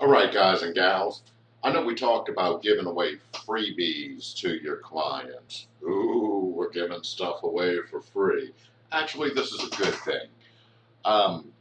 All right, guys and gals. I know we talked about giving away freebies to your clients. Ooh, we're giving stuff away for free. Actually, this is a good thing. Um,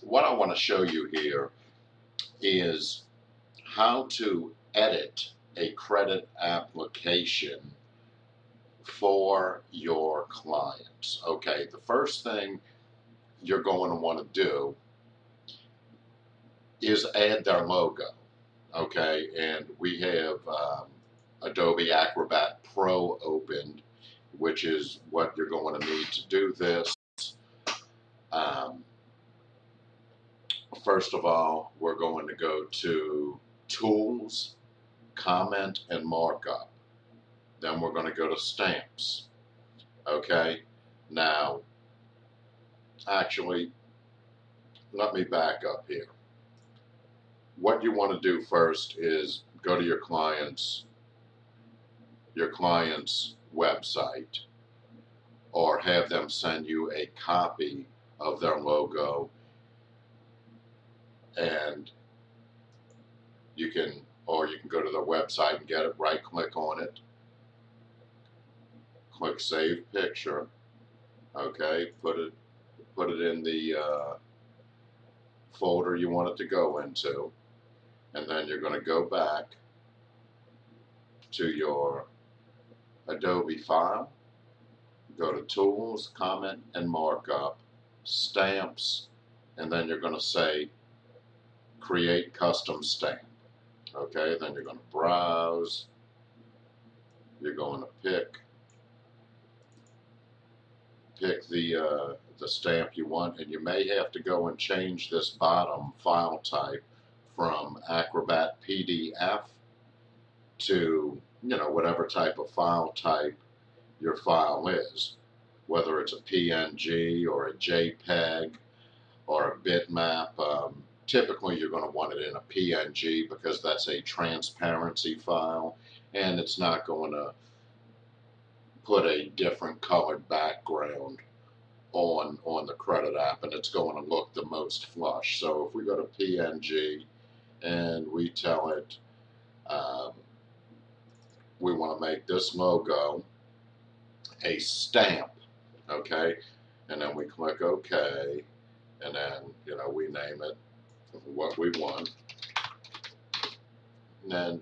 what I want to show you here is how to edit a credit application for your clients. Okay, the first thing you're going to want to do is add their logo. Okay, and we have um, Adobe Acrobat Pro opened, which is what you're going to need to do this. Um, first of all, we're going to go to Tools, Comment, and Markup. Then we're going to go to Stamps. Okay, now, actually, let me back up here what you want to do first is go to your client's your client's website or have them send you a copy of their logo. And you can or you can go to their website and get it right click on it. Click save picture. Okay put it put it in the uh, folder you want it to go into and then you're going to go back to your Adobe file, go to Tools, Comment, and Markup, Stamps, and then you're going to say Create Custom Stamp. Okay, then you're going to browse, you're going to pick pick the uh, the stamp you want, and you may have to go and change this bottom file type from Acrobat PDF to, you know, whatever type of file type your file is, whether it's a PNG or a JPEG or a bitmap. Um, typically, you're going to want it in a PNG because that's a transparency file and it's not going to put a different colored background on on the credit app and it's going to look the most flush. So if we go to PNG and we tell it um, we want to make this logo a stamp, okay? And then we click OK, and then, you know, we name it what we want. And then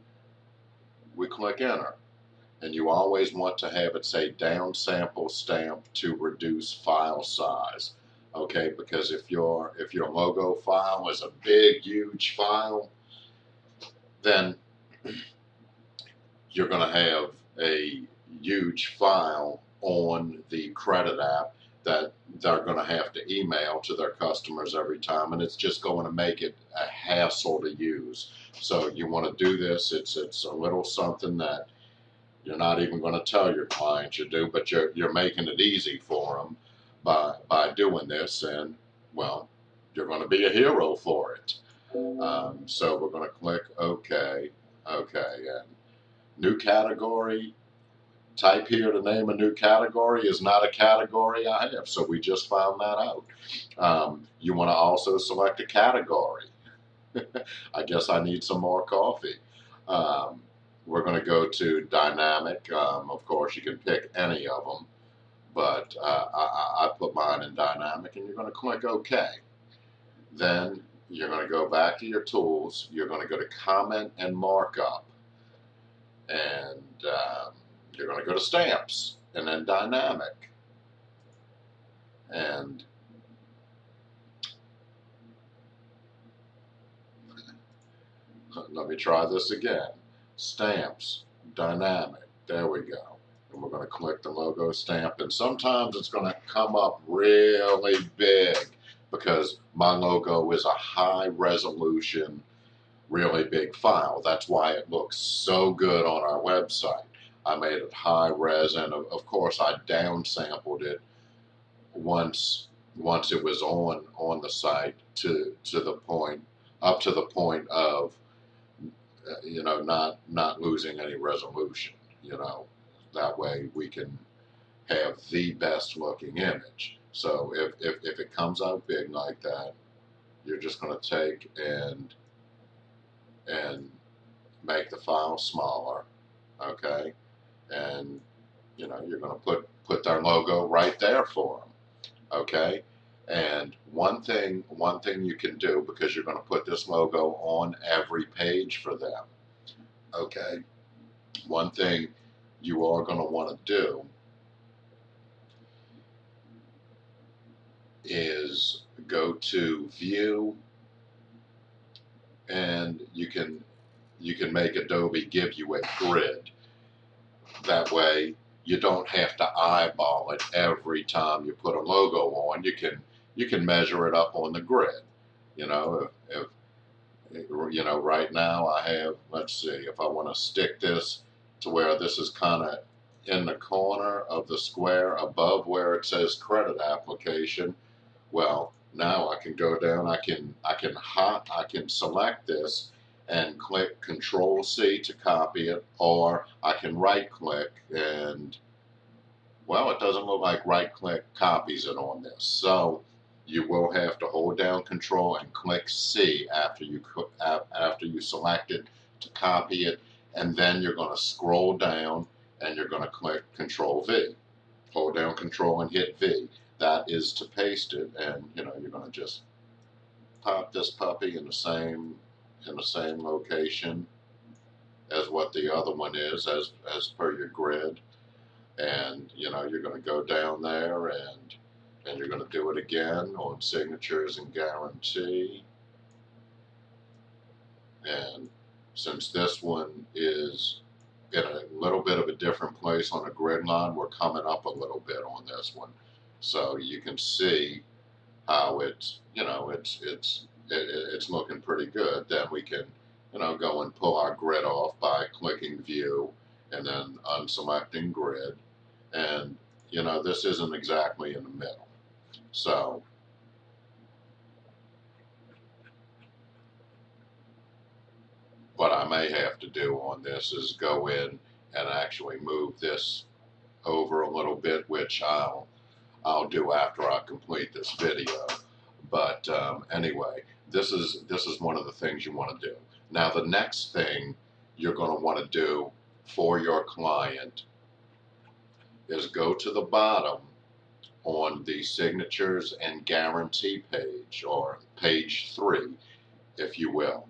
we click Enter. And you always want to have it say down sample stamp to reduce file size okay because if your if your logo file is a big huge file then you're going to have a huge file on the credit app that they're going to have to email to their customers every time and it's just going to make it a hassle to use. So you want to do this it's it's a little something that you're not even going to tell your clients you do but you're, you're making it easy for them by, by doing this, and well, you're going to be a hero for it. Um, so we're going to click OK, OK, and new category. Type here to name a new category is not a category I have, so we just found that out. Um, you want to also select a category. I guess I need some more coffee. Um, we're going to go to dynamic. Um, of course, you can pick any of them but uh, I, I, put mine in dynamic and you're going to click OK. Then you're going to go back to your tools, you're going to go to comment and markup, and um, you're going to go to stamps and then dynamic. And let me try this again. Stamps, dynamic, there we go and we're going to click the logo stamp. And sometimes it's going to come up really big because my logo is a high resolution really big file. That's why it looks so good on our website. I made it high res and of, course I downsampled it once once it was on on the site to to the point up to the point of uh, you know not not losing any resolution you know that way we can have the best looking image. So if, if, if it comes out big like that, you're just going to take and and make the file smaller, okay? And you know you're going to put put their logo right there for them, okay? And one thing one thing you can do because you're going to put this logo on every page for them, okay? One thing you are going to want to do is go to view and you can you can make Adobe give you a grid. That way you don't have to eyeball it every time you put a logo on. You can you can measure it up on the grid. You know, if, if you know right now I have let's see if I want to stick this to where this is kind of in the corner of the square above where it says credit application. Well, now I can go down, I can I can hot I can select this and click Control C to copy it, or I can right click and well, it doesn't look like right click copies it on this. So you will have to hold down Control and click C after you after you select it to copy it, and then you're going to scroll down and you're going to click Control V. Hold down Control and hit V. That is to paste it, and you know you're going to just pop this puppy in the same in the same location as what the other one is, as as per your grid, and you know you're going to go down there and and you're going to do it again on signatures and guarantee. And since this one is in a little bit of a different place on a grid line, we're coming up a little bit on this one. So you can see how it's, you know, it's, it's, it, it's looking pretty good. Then we can, you know, go and pull our grid off by clicking view and then unselecting grid. And, you know, this isn't exactly in the middle. So, what I may have to do on this is go in and actually move this over a little bit, which I'll I'll do after I complete this video. But um, anyway, this is this is one of the things you want to do. Now the next thing you're going to want to do for your client is go to the bottom on the signatures and guarantee page or page three, if you will.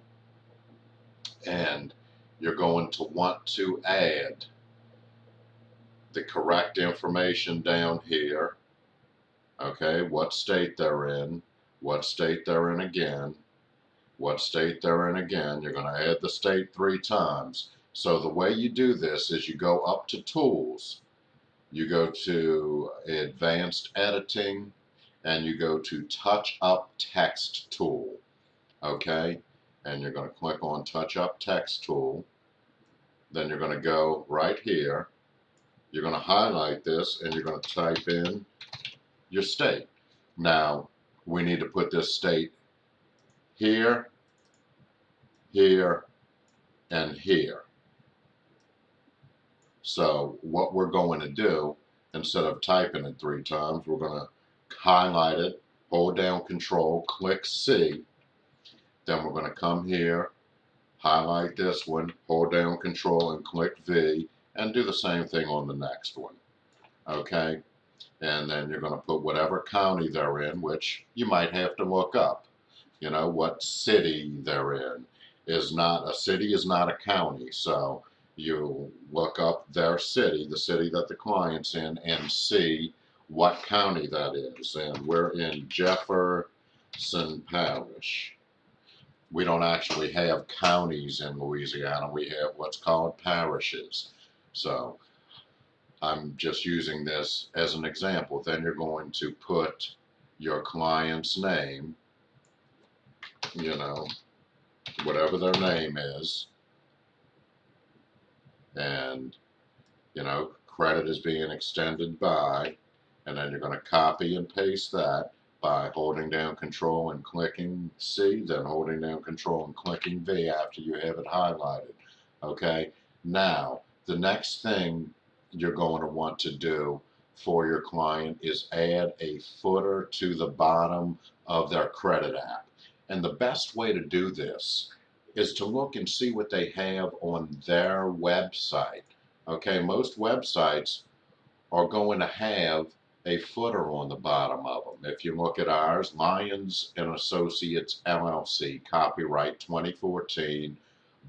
And you're going to want to add the correct information down here okay, what state they're in, what state they're in again, what state they're in again. You're going to add the state three times. So the way you do this is you go up to Tools, you go to Advanced Editing, and you go to Touch Up Text Tool. Okay? And you're going to click on Touch Up Text Tool. Then you're going to go right here. You're going to highlight this and you're going to type in your state. Now, we need to put this state here, here, and here. So what we're going to do, instead of typing it three times, we're going to highlight it, hold down control, click C, then we're going to come here, highlight this one, hold down control and click V, and do the same thing on the next one. Okay, and then you're going to put whatever county they're in, which you might have to look up. You know, what city they're in. Is not, a city is not a county, so you look up their city, the city that the client's in, and see what county that is. And we're in Jefferson Parish. We don't actually have counties in Louisiana, we have what's called parishes. So I'm just using this as an example. Then you're going to put your client's name, you know, whatever their name is, and, you know, credit is being extended by, and then you're going to copy and paste that by holding down control and clicking C, then holding down control and clicking V after you have it highlighted. Okay, now the next thing you're going to want to do for your client is add a footer to the bottom of their credit app. And the best way to do this is to look and see what they have on their website. Okay, most websites are going to have a footer on the bottom of them. If you look at ours, Lyons and Associates LLC, copyright 2014,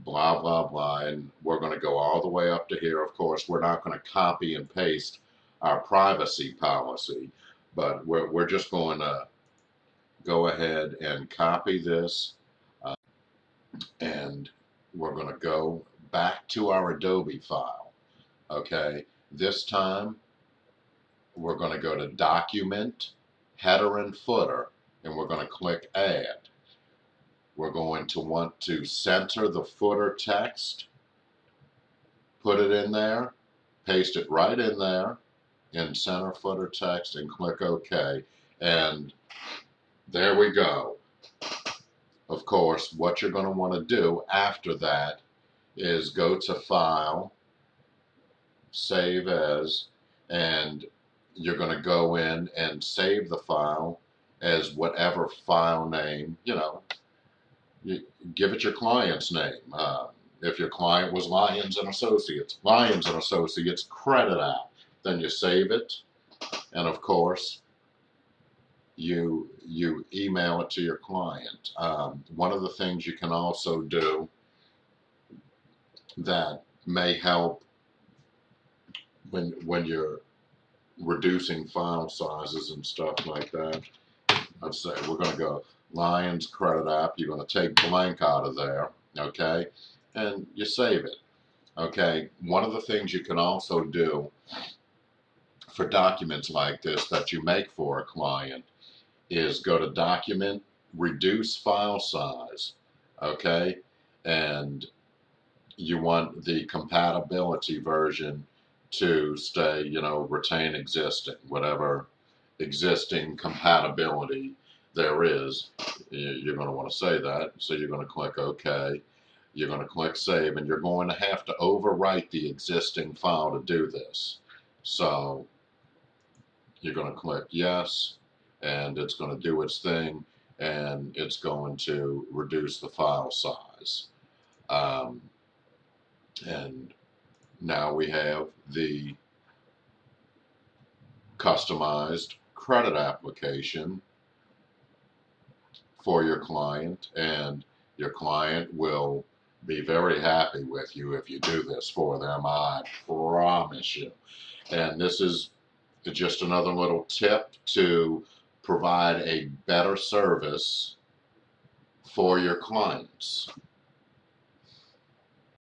blah, blah, blah, and we're going to go all the way up to here. Of course, we're not going to copy and paste our privacy policy, but we're, we're just going to go ahead and copy this uh, and we're going to go back to our Adobe file. Okay, this time we're going to go to Document, Header and Footer, and we're going to click Add. We're going to want to center the footer text, put it in there, paste it right in there in center footer text and click OK. And there we go. Of course, what you're going to want to do after that is go to File, Save As, and you're going to go in and save the file as whatever file name, you know, you give it your client's name. Uh, if your client was Lyons and Associates, Lyons and Associates credit app, then you save it, and of course, you you email it to your client. Um, one of the things you can also do that may help when when you're reducing file sizes and stuff like that. I'd say we're going to go Lyons credit app. You're going to take blank out of there, okay, and you save it. Okay, one of the things you can also do for documents like this that you make for a client is go to document, reduce file size, okay, and you want the compatibility version to stay, you know, retain existing, whatever existing compatibility there is. You're going to want to say that. So you're going to click OK. You're going to click Save, and you're going to have to overwrite the existing file to do this. So you're going to click Yes, and it's going to do its thing, and it's going to reduce the file size. Um, and now we have the customized credit application for your client and your client will be very happy with you if you do this for them, I promise you. And this is just another little tip to provide a better service for your clients.